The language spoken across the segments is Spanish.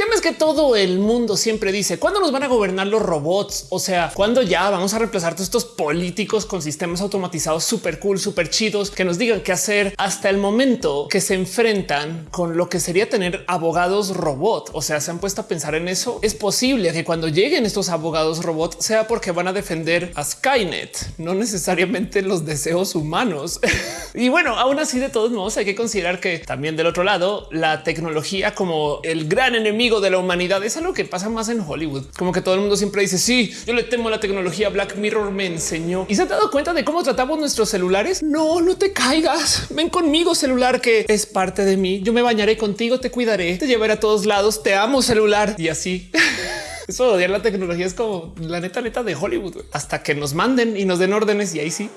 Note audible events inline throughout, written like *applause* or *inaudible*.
tema es que todo el mundo siempre dice cuándo nos van a gobernar los robots? O sea, cuándo ya vamos a reemplazar todos estos políticos con sistemas automatizados súper cool, súper chidos que nos digan qué hacer hasta el momento que se enfrentan con lo que sería tener abogados robot. O sea, se han puesto a pensar en eso. Es posible que cuando lleguen estos abogados robot sea porque van a defender a Skynet, no necesariamente los deseos humanos. *laughs* y bueno, aún así, de todos modos, hay que considerar que también del otro lado, la tecnología como el gran enemigo de la humanidad es algo que pasa más en Hollywood. Como que todo el mundo siempre dice, sí, yo le temo a la tecnología. Black Mirror me enseñó y se han dado cuenta de cómo tratamos nuestros celulares. No, no te caigas. Ven conmigo, celular, que es parte de mí. Yo me bañaré contigo, te cuidaré, te llevaré a todos lados. Te amo, celular y así. *laughs* Eso de odiar la tecnología es como la neta neta de Hollywood hasta que nos manden y nos den órdenes y ahí sí.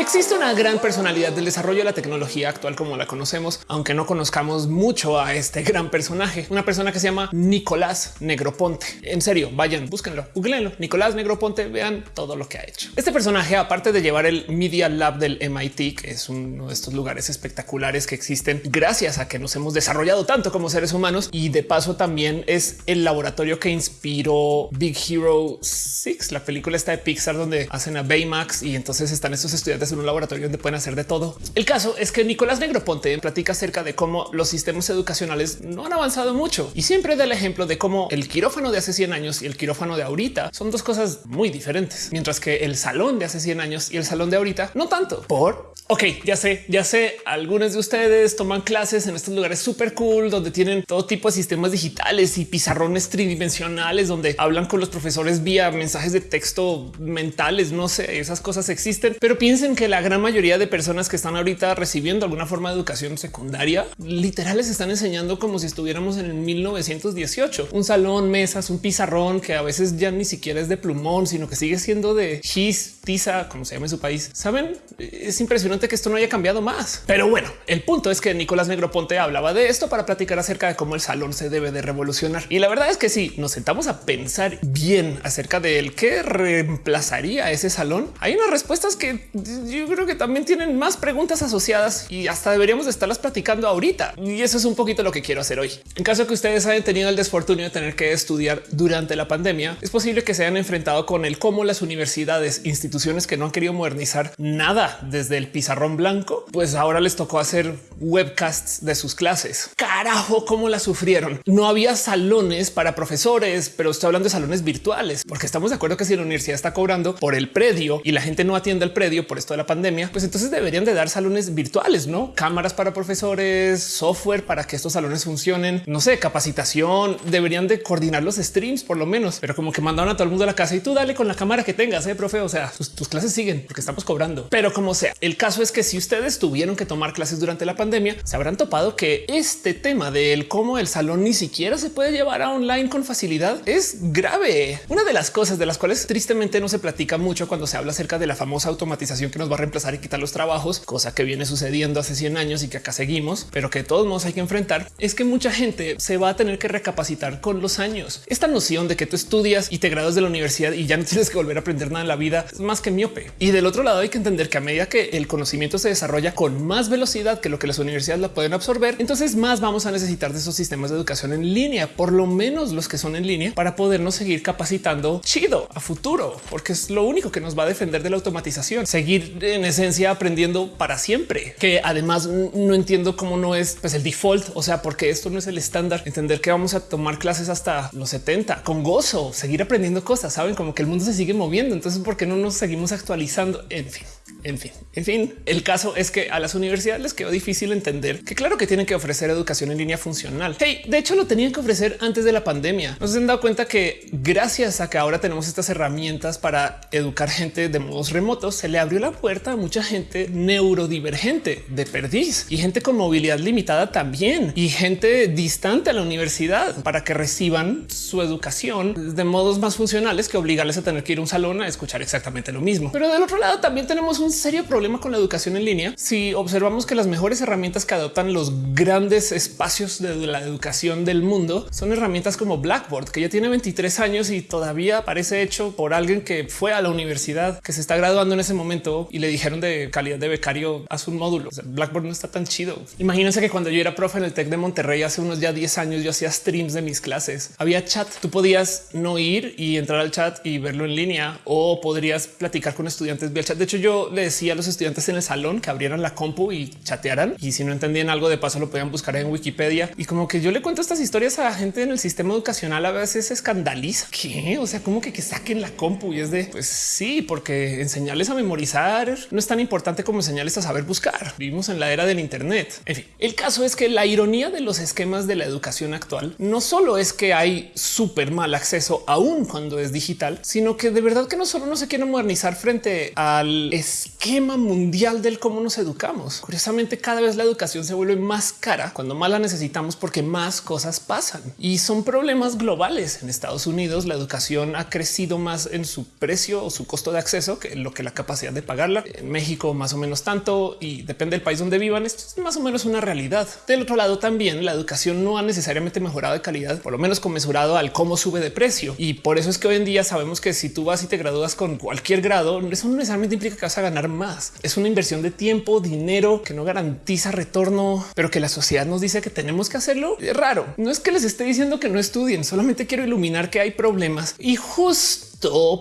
Existe una gran personalidad del desarrollo de la tecnología actual como la conocemos, aunque no conozcamos mucho a este gran personaje, una persona que se llama Nicolás Negroponte. En serio, vayan, búsquenlo, googleenlo. Nicolás Negroponte, vean todo lo que ha hecho. Este personaje, aparte de llevar el Media Lab del MIT, que es uno de estos lugares espectaculares que existen gracias a que nos hemos desarrollado tanto como seres humanos y de paso también es el laboratorio que inspiró Big Hero 6, la película está de Pixar donde hacen a Baymax y entonces están estos estudiantes en un laboratorio donde pueden hacer de todo. El caso es que Nicolás Negroponte platica acerca de cómo los sistemas educacionales no han avanzado mucho y siempre da el ejemplo de cómo el quirófano de hace 100 años y el quirófano de ahorita son dos cosas muy diferentes, mientras que el salón de hace 100 años y el salón de ahorita no tanto. Por ok, ya sé, ya sé, algunos de ustedes toman clases en estos lugares súper cool donde tienen todo tipo de sistemas digitales y pizarrones tridimensionales donde hablan con los profesores vía mensajes de texto mentales. No sé, esas cosas existen, pero piensen que la gran mayoría de personas que están ahorita recibiendo alguna forma de educación secundaria literal les están enseñando como si estuviéramos en el 1918. Un salón, mesas, un pizarrón que a veces ya ni siquiera es de plumón, sino que sigue siendo de gis, tiza, como se llama en su país. Saben, es impresionante que esto no haya cambiado más. Pero bueno, el punto es que Nicolás Negroponte hablaba de esto para platicar acerca de cómo el salón se debe de revolucionar. Y la verdad es que si nos sentamos a pensar bien acerca de el que reemplazaría ese salón, hay unas respuestas que yo creo que también tienen más preguntas asociadas y hasta deberíamos de estarlas platicando ahorita. Y eso es un poquito lo que quiero hacer hoy. En caso que ustedes hayan tenido el desfortunio de tener que estudiar durante la pandemia, es posible que se hayan enfrentado con el cómo las universidades, instituciones que no han querido modernizar nada desde el pizarrón blanco, pues ahora les tocó hacer webcasts de sus clases. Carajo, cómo la sufrieron. No había salones para profesores, pero estoy hablando de salones virtuales, porque estamos de acuerdo que si la universidad está cobrando por el predio y la gente no atiende el predio por esto de la pandemia, pues entonces deberían de dar salones virtuales, no cámaras para profesores, software para que estos salones funcionen, no sé, capacitación, deberían de coordinar los streams por lo menos, pero como que mandaron a todo el mundo a la casa y tú dale con la cámara que tengas, eh, profe. O sea, tus, clases siguen porque estamos cobrando, pero como sea, el caso es que si ustedes tuvieron que tomar clases durante la pandemia, se habrán topado que este tema del cómo el salón ni siquiera se puede llevar a online con facilidad es grave. Una de las cosas de las cuales tristemente no se platica mucho cuando se habla acerca de la famosa automatización que nos va a reemplazar y quitar los trabajos, cosa que viene sucediendo hace 100 años y que acá seguimos, pero que de todos modos hay que enfrentar, es que mucha gente se va a tener que recapacitar con los años. Esta noción de que tú estudias y te graduas de la universidad y ya no *laughs* tienes que volver a aprender nada en la vida es más que miope. Y del otro lado hay que entender que a medida que el conocimiento se desarrolla con más velocidad que lo que las universidades la pueden absorber, entonces más vamos a necesitar de esos sistemas de educación en línea, por lo menos los que son en línea, para podernos seguir capacitando chido a futuro, porque es lo único que nos va a defender de la automatización, seguir en esencia aprendiendo para siempre, que además no entiendo cómo no es pues, el default, o sea, porque esto no es el estándar, entender que vamos a tomar clases hasta los 70 con gozo, seguir aprendiendo cosas, saben como que el mundo se sigue moviendo, entonces ¿por qué no nos seguimos actualizando? En fin. En fin, en fin, el caso es que a las universidades les quedó difícil entender que claro que tienen que ofrecer educación en línea funcional. Hey, de hecho lo tenían que ofrecer antes de la pandemia. Nos han dado cuenta que gracias a que ahora tenemos estas herramientas para educar gente de modos remotos, se le abrió la puerta a mucha gente neurodivergente de perdiz y gente con movilidad limitada también y gente distante a la universidad para que reciban su educación de modos más funcionales que obligarles a tener que ir a un salón a escuchar exactamente lo mismo. Pero del otro lado también tenemos tenemos un serio problema con la educación en línea si observamos que las mejores herramientas que adoptan los grandes espacios de la educación del mundo son herramientas como Blackboard, que ya tiene 23 años y todavía parece hecho por alguien que fue a la universidad, que se está graduando en ese momento y le dijeron de calidad de becario, haz un módulo. Blackboard no está tan chido. Imagínense que cuando yo era profe en el Tec de Monterrey hace unos ya 10 años, yo hacía streams de mis clases. Había chat. Tú podías no ir y entrar al chat y verlo en línea o podrías platicar con estudiantes vía chat. De hecho, yo le decía a los estudiantes en el salón que abrieran la compu y chatearan y si no entendían algo de paso lo podían buscar en Wikipedia. Y como que yo le cuento estas historias a la gente en el sistema educacional a veces se escandaliza. ¿Qué? O sea, como que, que saquen la compu y es de pues sí, porque enseñarles a memorizar no es tan importante como enseñarles a saber buscar. Vivimos en la era del Internet. En fin, el caso es que la ironía de los esquemas de la educación actual no solo es que hay súper mal acceso aún cuando es digital, sino que de verdad que no solo no se quiere modernizar frente al esquema mundial del cómo nos educamos. Curiosamente, cada vez la educación se vuelve más cara cuando más la necesitamos porque más cosas pasan y son problemas globales. En Estados Unidos, la educación ha crecido más en su precio o su costo de acceso que lo que la capacidad de pagarla. En México, más o menos tanto y depende del país donde vivan. Esto es más o menos una realidad. Del otro lado, también la educación no ha necesariamente mejorado de calidad, por lo menos conmesurado al cómo sube de precio. Y por eso es que hoy en día sabemos que si tú vas y te gradúas con cualquier grado, eso no necesariamente implica que vas a ganar más. Es una inversión de tiempo, dinero que no garantiza retorno, pero que la sociedad nos dice que tenemos que hacerlo. Es raro. No es que les esté diciendo que no estudien, solamente quiero iluminar que hay problemas y justo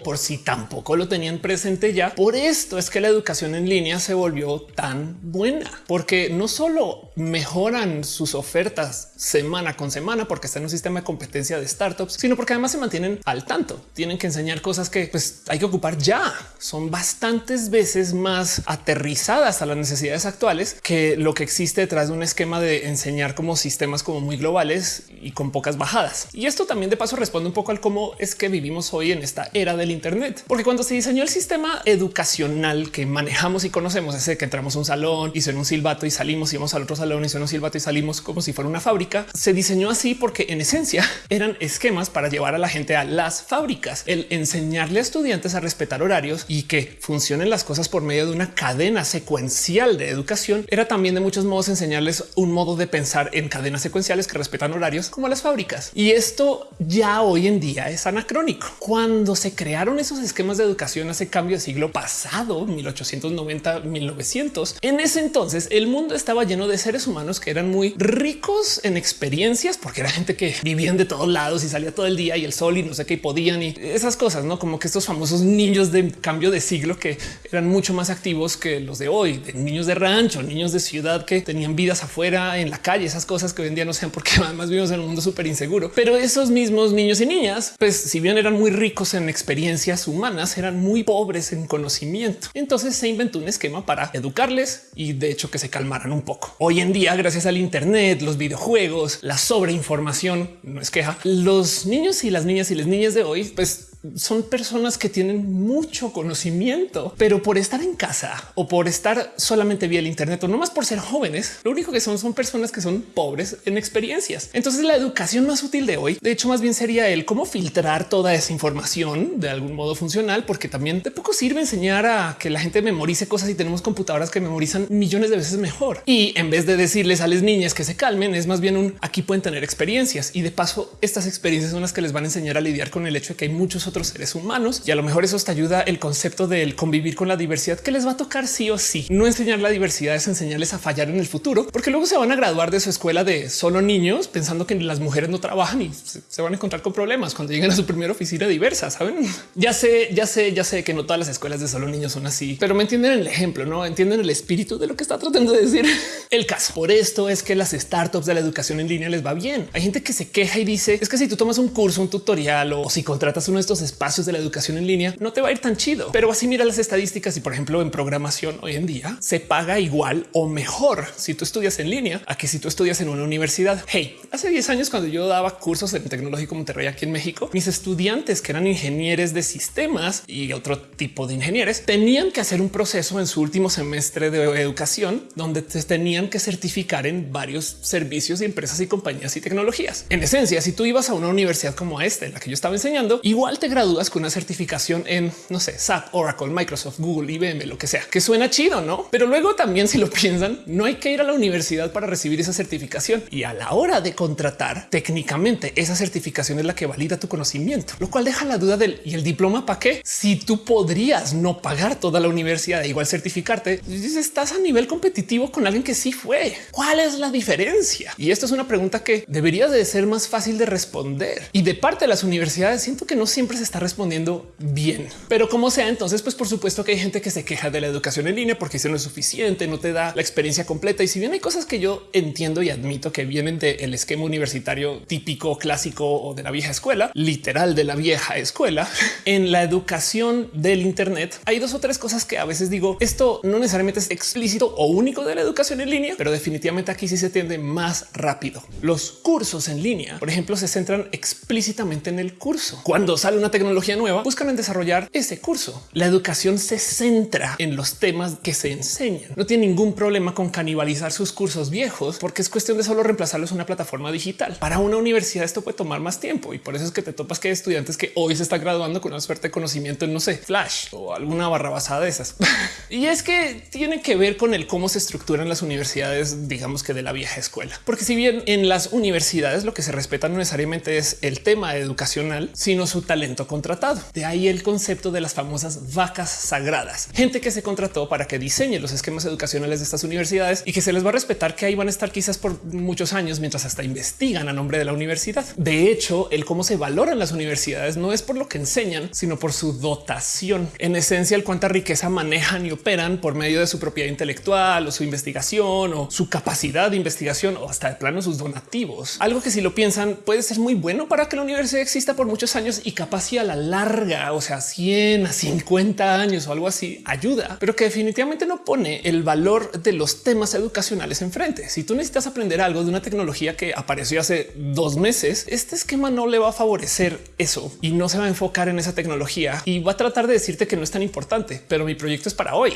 por si tampoco lo tenían presente ya. Por esto es que la educación en línea se volvió tan buena, porque no solo mejoran sus ofertas semana con semana, porque está en un sistema de competencia de startups, sino porque además se mantienen al tanto. Tienen que enseñar cosas que pues, hay que ocupar ya. Son bastantes veces más aterrizadas a las necesidades actuales que lo que existe detrás de un esquema de enseñar como sistemas como muy globales y con pocas bajadas. Y esto también de paso responde un poco al cómo es que vivimos hoy en esta era del Internet, porque cuando se diseñó el sistema educacional que manejamos y conocemos, ese que entramos a un salón y suena un silbato y salimos y vamos al otro salón y suena un silbato y salimos como si fuera una fábrica, se diseñó así porque en esencia *laughs* eran esquemas para llevar a la gente a las fábricas, el enseñarle a estudiantes a respetar horarios y que funcionen las cosas por medio de una cadena secuencial de educación. Era también de muchos modos enseñarles un modo de pensar en cadenas secuenciales que respetan horarios como las fábricas. Y esto ya hoy en día es anacrónico. Cuando se crearon esos esquemas de educación hace cambio de siglo pasado, 1890, 1900. En ese entonces el mundo estaba lleno de seres humanos que eran muy ricos en experiencias porque era gente que vivían de todos lados y salía todo el día y el sol y no sé qué podían y esas cosas, no como que estos famosos niños de cambio de siglo que eran mucho más activos que los de hoy, de niños de rancho, niños de ciudad que tenían vidas afuera en la calle, esas cosas que hoy en día no sean porque *laughs* además vivimos en un mundo súper inseguro. Pero esos mismos niños y niñas, pues si bien eran muy ricos en experiencias humanas eran muy pobres en conocimiento. Entonces se inventó un esquema para educarles y de hecho que se calmaran un poco. Hoy en día, gracias al Internet, los videojuegos, la sobreinformación, no es queja, los niños y las niñas y las niñas de hoy, pues son personas que tienen mucho conocimiento, pero por estar en casa o por estar solamente vía el Internet o no más por ser jóvenes, lo único que son son personas que son pobres en experiencias. Entonces la educación más útil de hoy, de hecho, más bien sería el cómo filtrar toda esa información de algún modo funcional, porque también de poco sirve enseñar a que la gente memorice cosas y tenemos computadoras que memorizan millones de veces mejor. Y en vez de decirles a las niñas que se calmen, es más bien un aquí pueden tener experiencias y de paso estas experiencias son las que les van a enseñar a lidiar con el hecho de que hay muchos otros seres humanos y a lo mejor eso te ayuda el concepto del convivir con la diversidad que les va a tocar sí o sí. No enseñar la diversidad es enseñarles a fallar en el futuro, porque luego se van a graduar de su escuela de solo niños pensando que las mujeres no trabajan y se van a encontrar con problemas cuando lleguen a su primera oficina diversa. Saben? *laughs* Ya sé, ya sé, ya sé que no todas las escuelas de solo niños son así, pero me entienden el ejemplo, no entienden el espíritu de lo que está tratando de decir *laughs* el caso. Por esto es que las startups de la educación en línea les va bien. Hay gente que se queja y dice es que si tú tomas un curso, un tutorial o si contratas uno de estos espacios de la educación en línea, no te va a ir tan chido. Pero así mira las estadísticas y por ejemplo en programación hoy en día se paga igual o mejor si tú estudias en línea a que si tú estudias en una universidad. Hey, hace 10 años cuando yo daba cursos en tecnológico Monterrey aquí en México, mis estudiantes que eran ingenieros de sistemas y otro tipo de ingenieros tenían que hacer un proceso en su último semestre de educación donde te tenían que certificar en varios servicios y empresas y compañías y tecnologías. En esencia, si tú ibas a una universidad como esta en la que yo estaba enseñando, igual te te gradúas con una certificación en, no sé, SAP, Oracle, Microsoft, Google, IBM, lo que sea, que suena chido, ¿no? Pero luego también si lo piensan, no hay que ir a la universidad para recibir esa certificación y a la hora de contratar, técnicamente esa certificación es la que valida tu conocimiento, lo cual deja la duda del y el diploma para qué? Si tú podrías no pagar toda la universidad e igual certificarte, estás a nivel competitivo con alguien que sí fue. ¿Cuál es la diferencia? Y esto es una pregunta que debería de ser más fácil de responder. Y de parte de las universidades siento que no siempre se está respondiendo bien. Pero como sea, entonces pues por supuesto que hay gente que se queja de la educación en línea porque eso no es suficiente, no te da la experiencia completa. Y si bien hay cosas que yo entiendo y admito que vienen del esquema universitario típico, clásico o de la vieja escuela, literal de la vieja escuela, *laughs* en la educación del Internet hay dos o tres cosas que a veces digo, esto no necesariamente es explícito o único de la educación en línea, pero definitivamente aquí sí se tiende más rápido. Los cursos en línea, por ejemplo, se centran explícitamente en el curso. Cuando sale una tecnología nueva, buscan en desarrollar ese curso. La educación se centra en los temas que se enseñan. No tiene ningún problema con canibalizar sus cursos viejos porque es cuestión de solo reemplazarlos una plataforma digital. Para una universidad esto puede tomar más tiempo y por eso es que te topas que hay estudiantes que hoy se están graduando con una suerte de conocimiento en no sé, Flash o alguna barra basada de esas. *laughs* y es que tiene que ver con el cómo se estructuran las universidades, digamos que de la vieja escuela. Porque si bien en las universidades lo que se respeta no necesariamente es el tema educacional, sino su talento contratado. De ahí el concepto de las famosas vacas sagradas, gente que se contrató para que diseñe los esquemas educacionales de estas universidades y que se les va a respetar que ahí van a estar quizás por muchos años mientras hasta investigan a nombre de la universidad. De hecho, el cómo se valoran las universidades no es por lo que enseñan, sino por su dotación. En esencia, el cuánta riqueza manejan y operan por medio de su propiedad intelectual o su investigación o su capacidad de investigación o hasta de plano sus donativos. Algo que si lo piensan puede ser muy bueno para que la universidad exista por muchos años y capaz y a la larga, o sea, 100 a 50 años o algo así ayuda, pero que definitivamente no pone el valor de los temas educacionales enfrente. Si tú necesitas aprender algo de una tecnología que apareció hace dos meses, este esquema no le va a favorecer eso y no se va a enfocar en esa tecnología y va a tratar de decirte que no es tan importante, pero mi proyecto es para hoy.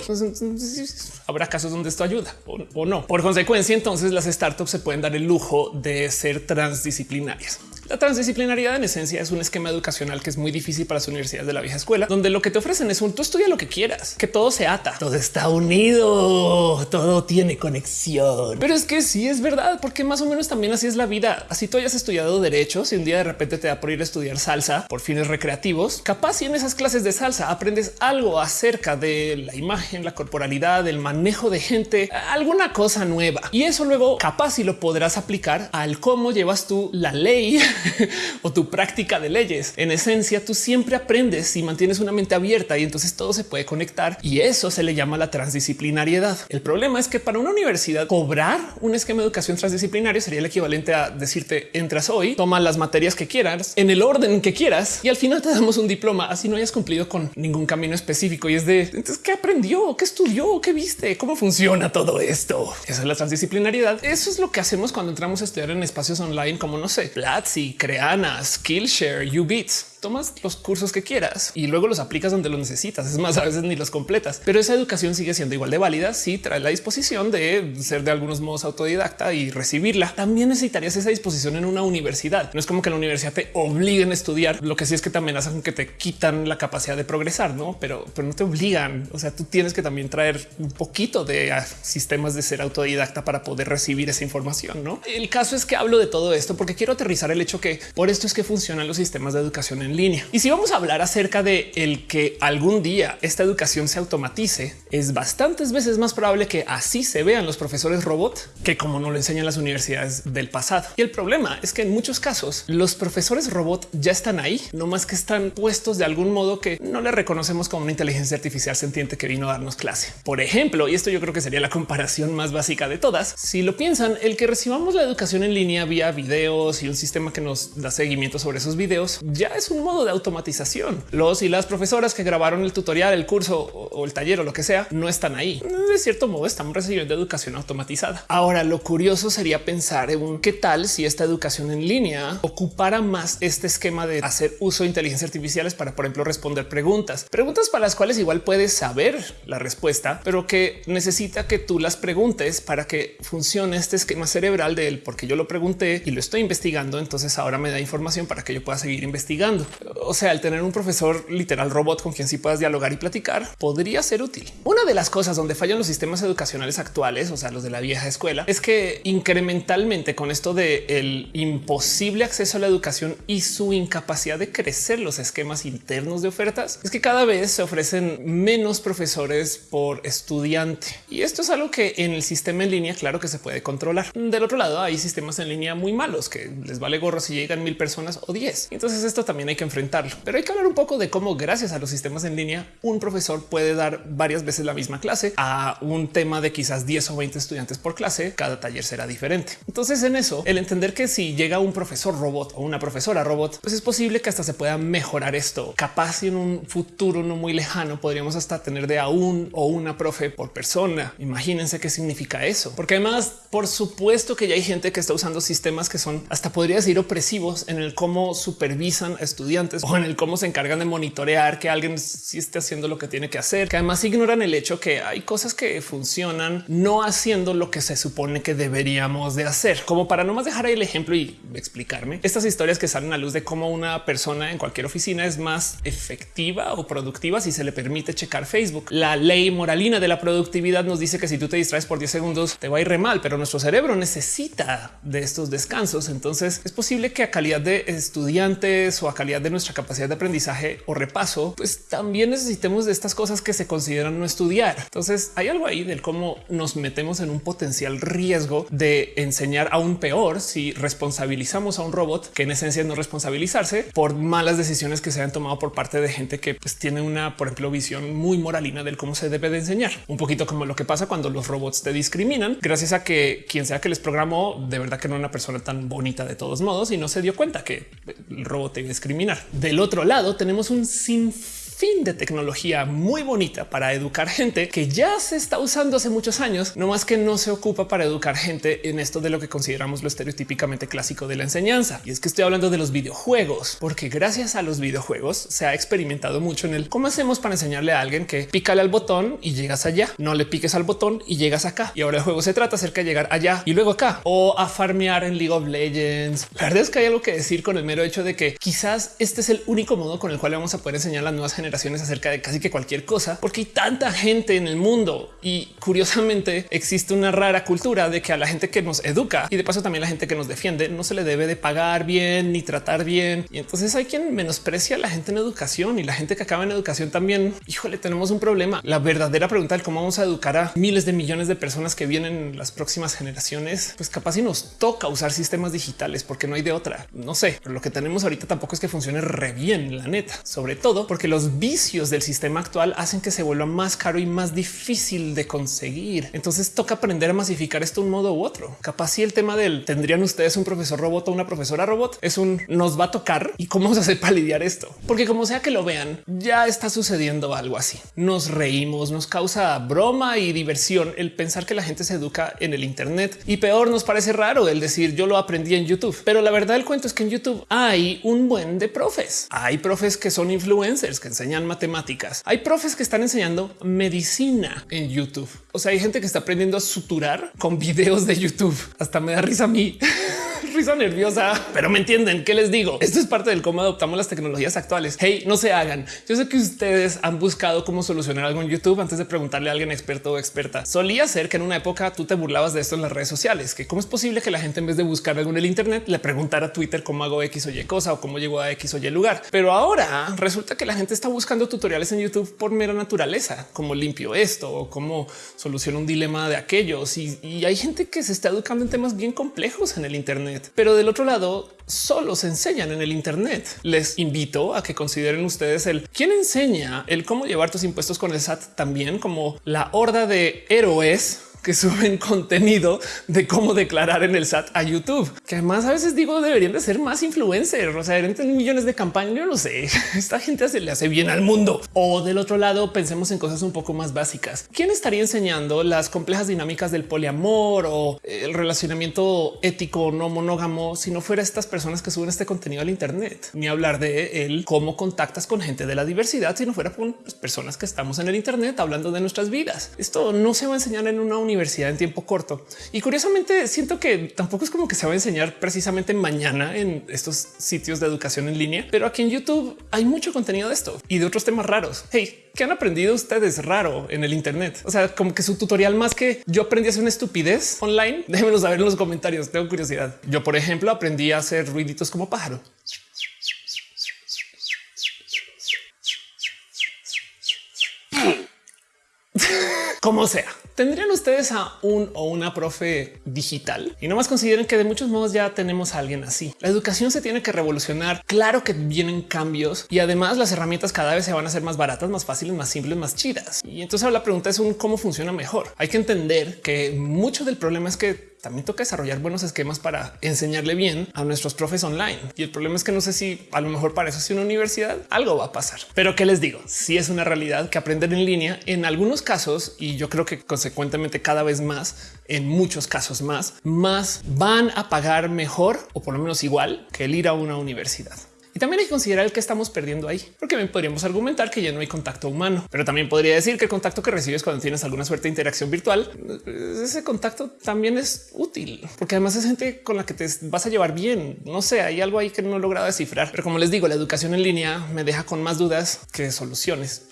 Habrá casos donde esto ayuda o, no. Por consecuencia, entonces las startups se pueden dar el lujo de ser transdisciplinarias. La transdisciplinariedad en esencia es un esquema educacional que es muy difícil para las universidades de la vieja escuela, donde lo que te ofrecen es un tú estudia lo que quieras, que todo se ata, todo está unido, todo tiene conexión. Pero es que sí es verdad, porque más o menos también así es la vida. Así tú hayas estudiado derechos y un día de repente te da por ir a estudiar salsa por fines recreativos, capaz si en esas clases de salsa aprendes algo acerca de la imagen, la corporalidad, el manejo de gente, alguna cosa nueva. Y eso luego capaz si lo podrás aplicar al cómo llevas tú la ley *laughs* o tu práctica de leyes. En esencia, tú siempre aprendes y mantienes una mente abierta y entonces todo se puede conectar y eso se le llama la transdisciplinariedad. El problema es que para una universidad cobrar un esquema de educación transdisciplinario sería el equivalente a decirte entras hoy, toma las materias que quieras en el orden que quieras y al final te damos un diploma así no hayas cumplido con ningún camino específico y es de entonces qué aprendió, qué estudió, qué viste, cómo funciona todo esto. Esa es la transdisciplinariedad. Eso es lo que hacemos cuando entramos a estudiar en espacios online como no sé, Platzi, Creana, Skillshare, Ubits tomas los cursos que quieras y luego los aplicas donde los necesitas. Es más, a veces ni los completas, pero esa educación sigue siendo igual de válida si trae la disposición de ser de algunos modos autodidacta y recibirla. También necesitarías esa disposición en una universidad. No es como que la universidad te obliguen a estudiar. Lo que sí es que te amenazan con que te quitan la capacidad de progresar, no? Pero, pero no te obligan. O sea, tú tienes que también traer un poquito de ah, sistemas de ser autodidacta para poder recibir esa información. No, el caso es que hablo de todo esto porque quiero aterrizar el hecho que por esto es que funcionan los sistemas de educación en línea. Y si vamos a hablar acerca de el que algún día esta educación se automatice, es bastantes veces más probable que así se vean los profesores robot que como no lo enseñan las universidades del pasado. Y el problema es que en muchos casos los profesores robot ya están ahí, no más que están puestos de algún modo que no le reconocemos como una inteligencia artificial sentiente que vino a darnos clase. Por ejemplo, y esto yo creo que sería la comparación más básica de todas. Si lo piensan, el que recibamos la educación en línea vía videos y un sistema que nos da seguimiento sobre esos videos ya es un modo de automatización. Los y las profesoras que grabaron el tutorial, el curso o el taller o lo que sea, no están ahí. De cierto modo estamos recibiendo educación automatizada. Ahora, lo curioso sería pensar en qué tal si esta educación en línea ocupara más este esquema de hacer uso de inteligencia artificiales para, por ejemplo, responder preguntas, preguntas para las cuales igual puedes saber la respuesta, pero que necesita que tú las preguntes para que funcione este esquema cerebral de él, porque yo lo pregunté y lo estoy investigando. Entonces ahora me da información para que yo pueda seguir investigando. O sea, el tener un profesor literal robot con quien sí puedas dialogar y platicar podría ser útil. Una de las cosas donde fallan los sistemas educacionales actuales, o sea, los de la vieja escuela, es que incrementalmente con esto de el imposible acceso a la educación y su incapacidad de crecer los esquemas internos de ofertas, es que cada vez se ofrecen menos profesores por estudiante. Y esto es algo que en el sistema en línea, claro que se puede controlar. Del otro lado, hay sistemas en línea muy malos que les vale gorro si llegan mil personas o diez. Entonces esto también hay que enfrentarlo. Pero hay que hablar un poco de cómo gracias a los sistemas en línea, un profesor puede dar varias veces la misma clase a un tema de quizás 10 o 20 estudiantes por clase. Cada taller será diferente. Entonces en eso, el entender que si llega un profesor robot o una profesora robot, pues es posible que hasta se pueda mejorar esto. Capaz en un futuro no muy lejano podríamos hasta tener de a un o una profe por persona. Imagínense qué significa eso. Porque además, por supuesto que ya hay gente que está usando sistemas que son hasta podría decir opresivos en el cómo supervisan a estudiantes o en el cómo se encargan de monitorear que alguien sí esté haciendo lo que tiene que hacer, que además ignoran el hecho que hay cosas que funcionan no haciendo lo que se supone que deberíamos de hacer. Como para no más dejar ahí el ejemplo y explicarme estas historias que salen a luz de cómo una persona en cualquier oficina es más efectiva o productiva si se le permite checar Facebook. La ley moralina de la productividad nos dice que si tú te distraes por 10 segundos te va a ir re mal, pero nuestro cerebro necesita de estos descansos. Entonces es posible que a calidad de estudiantes o a calidad de nuestra capacidad de aprendizaje o repaso, pues también necesitemos de estas cosas que se consideran no estudiar. Entonces hay algo ahí del cómo nos metemos en un potencial riesgo de enseñar aún peor si responsabilizamos a un robot que en esencia es no responsabilizarse por malas decisiones que se han tomado por parte de gente que pues, tiene una, por ejemplo, visión muy moralina del cómo se debe de enseñar. Un poquito como lo que pasa cuando los robots te discriminan gracias a que quien sea que les programó de verdad que no era una persona tan bonita de todos modos y no se dio cuenta que el robot te iba Del otro lado tenemos un sinfín fin de tecnología muy bonita para educar gente que ya se está usando hace muchos años, no más que no se ocupa para educar gente en esto de lo que consideramos lo estereotípicamente clásico de la enseñanza. Y es que estoy hablando de los videojuegos, porque gracias a los videojuegos se ha experimentado mucho en el cómo hacemos para enseñarle a alguien que pícale al botón y llegas allá, no le piques al botón y llegas acá. Y ahora el juego se trata acerca de llegar allá y luego acá o a farmear en League of Legends. La verdad es que hay algo que decir con el mero hecho de que quizás este es el único modo con el cual vamos a poder enseñar las nuevas generaciones acerca de casi que cualquier cosa, porque hay tanta gente en el mundo y curiosamente existe una rara cultura de que a la gente que nos educa y de paso también la gente que nos defiende no se le debe de pagar bien ni tratar bien. Y entonces hay quien menosprecia a la gente en educación y la gente que acaba en educación también. Híjole, tenemos un problema. La verdadera pregunta de cómo vamos a educar a miles de millones de personas que vienen las próximas generaciones, pues capaz si nos toca usar sistemas digitales porque no hay de otra. No sé, pero lo que tenemos ahorita tampoco es que funcione re bien, la neta, sobre todo porque los vicios del sistema actual hacen que se vuelva más caro y más difícil de conseguir. Entonces toca aprender a masificar esto un modo u otro. Capaz si el tema del tendrían ustedes un profesor robot o una profesora robot es un nos va a tocar y cómo a hacer para lidiar esto, porque como sea que lo vean, ya está sucediendo algo así. Nos reímos, nos causa broma y diversión el pensar que la gente se educa en el Internet y peor nos parece raro el decir yo lo aprendí en YouTube, pero la verdad del cuento es que en YouTube hay un buen de profes. Hay profes que son influencers que enseñan matemáticas. Hay profes que están enseñando medicina en YouTube. O sea, hay gente que está aprendiendo a suturar con videos de YouTube. Hasta me da risa a mí. Risa nerviosa, pero me entienden qué les digo. Esto es parte del cómo adoptamos las tecnologías actuales. Hey, no se hagan. Yo sé que ustedes han buscado cómo solucionar algo en YouTube antes de preguntarle a alguien experto o experta. Solía ser que en una época tú te burlabas de esto en las redes sociales, que cómo es posible que la gente en vez de buscar algo en el Internet le preguntara a Twitter cómo hago X o Y cosa o cómo llego a X o Y lugar. Pero ahora resulta que la gente está buscando tutoriales en YouTube por mera naturaleza, como limpio esto o cómo soluciono un dilema de aquellos. Y, y hay gente que se está educando en temas bien complejos en el Internet, pero del otro lado solo se enseñan en el Internet. Les invito a que consideren ustedes el quién enseña el cómo llevar tus impuestos con el SAT también como la horda de héroes que suben contenido de cómo declarar en el SAT a YouTube, que además a veces digo deberían de ser más influencers, o sea, en millones de campañas. Yo no sé, *laughs* esta gente se le hace bien al mundo. O del otro lado, pensemos en cosas un poco más básicas. ¿Quién estaría enseñando las complejas dinámicas del poliamor o el relacionamiento ético no monógamo si no fuera estas personas que suben este contenido al Internet? Ni hablar de él cómo contactas con gente de la diversidad si no fuera con personas que estamos en el Internet hablando de nuestras vidas. Esto no se va a enseñar en una universidad universidad en tiempo corto. Y curiosamente siento que tampoco es como que se va a enseñar precisamente mañana en estos sitios de educación en línea, pero aquí en YouTube hay mucho contenido de esto y de otros temas raros. Hey, ¿qué han aprendido ustedes raro en el Internet? O sea, como que su tutorial más que yo aprendí a hacer una estupidez online. *laughs* Déjenmelo saber en los comentarios. Tengo curiosidad. Yo, por ejemplo, aprendí a hacer ruiditos como pájaro. Como sea. ¿Tendrían ustedes a un o una profe digital? Y no más consideren que de muchos modos ya tenemos a alguien así. La educación se tiene que revolucionar. Claro que vienen cambios y además las herramientas cada vez se van a hacer más baratas, más fáciles, más simples, más chidas. Y entonces la pregunta es un cómo funciona mejor. Hay que entender que mucho del problema es que también toca desarrollar buenos esquemas para enseñarle bien a nuestros profes online. Y el problema es que no sé si a lo mejor para eso es una universidad algo va a pasar. Pero qué les digo, si es una realidad que aprender en línea en algunos casos y yo creo que consecuentemente cada vez más, en muchos casos más, más van a pagar mejor o por lo menos igual que el ir a una universidad. Y también hay que considerar el que estamos perdiendo ahí, porque bien podríamos argumentar que ya no hay contacto humano, pero también podría decir que el contacto que recibes cuando tienes alguna suerte de interacción virtual, ese contacto también es útil, porque además es gente con la que te vas a llevar bien. No sé, hay algo ahí que no he logrado descifrar, pero como les digo, la educación en línea me deja con más dudas que soluciones. *laughs*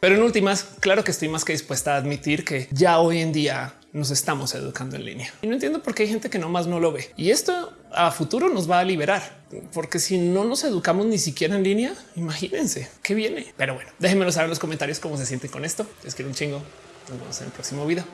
Pero en últimas, claro que estoy más que dispuesta a admitir que ya hoy en día nos estamos educando en línea. Y no entiendo por qué hay gente que no más no lo ve. Y esto a futuro nos va a liberar, porque si no nos educamos ni siquiera en línea, imagínense qué viene. Pero bueno, déjenmelo saber en los comentarios cómo se siente con esto. Les quiero un chingo. Nos vemos en el próximo video.